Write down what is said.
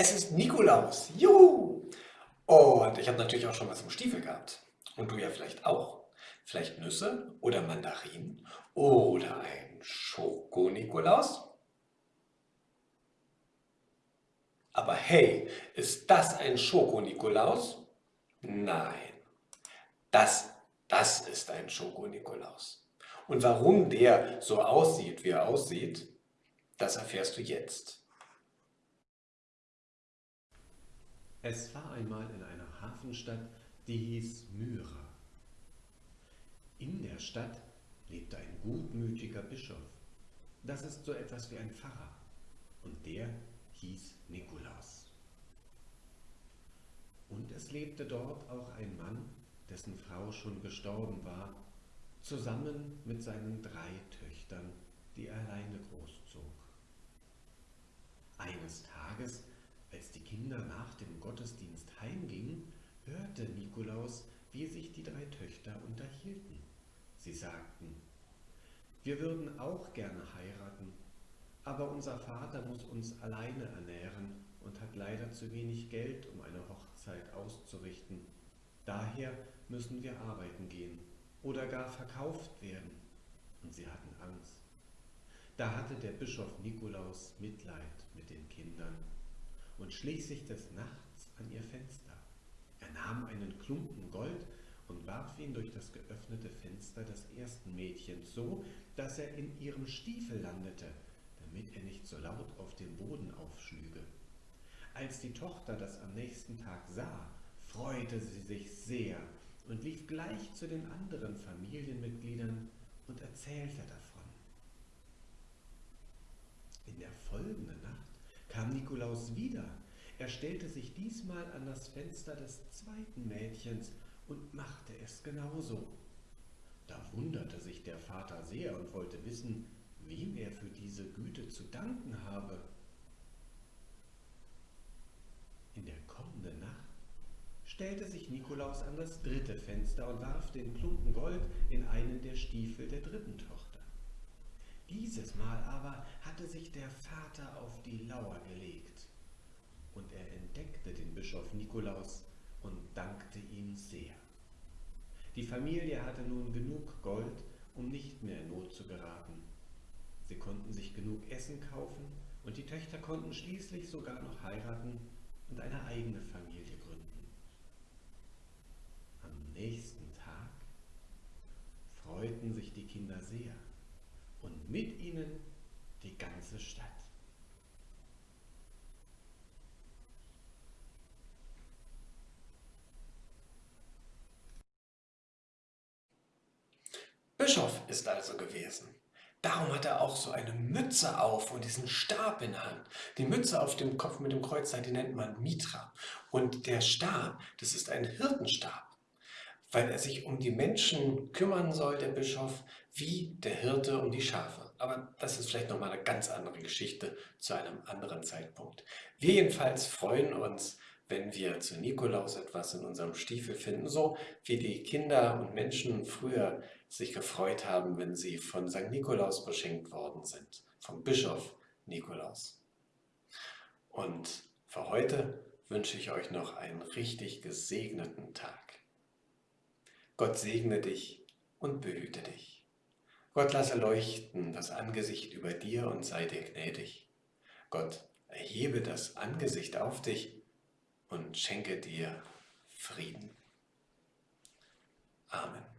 Es ist Nikolaus. Juhu! Und ich habe natürlich auch schon was im Stiefel gehabt. Und du ja vielleicht auch. Vielleicht Nüsse oder Mandarinen oder ein Schoko-Nikolaus. Aber hey, ist das ein Schoko-Nikolaus? Nein, das, das ist ein Schoko-Nikolaus. Und warum der so aussieht, wie er aussieht, das erfährst du jetzt. Es war einmal in einer Hafenstadt, die hieß Myra. In der Stadt lebte ein gutmütiger Bischof. Das ist so etwas wie ein Pfarrer. Und der hieß Nikolaus. Und es lebte dort auch ein Mann, dessen Frau schon gestorben war, zusammen mit seinen drei Töchtern, die er alleine großzog. Eines Tages, als die Kinder nach dem Gottesdienst heimgingen, hörte Nikolaus, wie sich die drei Töchter unterhielten. Sie sagten, wir würden auch gerne heiraten, aber unser Vater muss uns alleine ernähren und hat leider zu wenig Geld, um eine Hochzeit auszurichten. Daher müssen wir arbeiten gehen oder gar verkauft werden. Und sie hatten Angst. Da hatte der Bischof Nikolaus Mitleid mit den Kindern und schlich sich des Nachts an ihr Fenster. Er nahm einen Klumpen Gold und warf ihn durch das geöffnete Fenster des ersten Mädchens so, dass er in ihrem Stiefel landete, damit er nicht so laut auf dem Boden aufschlüge. Als die Tochter das am nächsten Tag sah, freute sie sich sehr und lief gleich zu den anderen Familienmitgliedern und erzählte davon. In der folgenden Nacht kam Nikolaus wieder. Er stellte sich diesmal an das Fenster des zweiten Mädchens und machte es genauso. Da wunderte sich der Vater sehr und wollte wissen, wem er für diese Güte zu danken habe. In der kommenden Nacht stellte sich Nikolaus an das dritte Fenster und warf den Klumpen Gold in einen der Stiefel der dritten Tochter. Dieses Mal aber hatte sich der Vater auf die Lauer gelegt, entdeckte den Bischof Nikolaus und dankte ihm sehr. Die Familie hatte nun genug Gold, um nicht mehr in Not zu geraten. Sie konnten sich genug Essen kaufen und die Töchter konnten schließlich sogar noch heiraten und eine eigene Familie gründen. Am nächsten Tag freuten sich die Kinder sehr und mit ihnen die ganze Stadt. Bischof ist also gewesen. Darum hat er auch so eine Mütze auf und diesen Stab in der Hand. Die Mütze auf dem Kopf mit dem Kreuzzeichen, die nennt man Mitra. Und der Stab, das ist ein Hirtenstab, weil er sich um die Menschen kümmern soll, der Bischof, wie der Hirte um die Schafe. Aber das ist vielleicht nochmal eine ganz andere Geschichte zu einem anderen Zeitpunkt. Wir jedenfalls freuen uns, wenn wir zu Nikolaus etwas in unserem Stiefel finden, so wie die Kinder und Menschen früher sich gefreut haben, wenn sie von St. Nikolaus beschenkt worden sind, vom Bischof Nikolaus. Und für heute wünsche ich euch noch einen richtig gesegneten Tag. Gott segne dich und behüte dich. Gott lasse leuchten das Angesicht über dir und sei dir gnädig. Gott erhebe das Angesicht auf dich und schenke dir Frieden. Amen.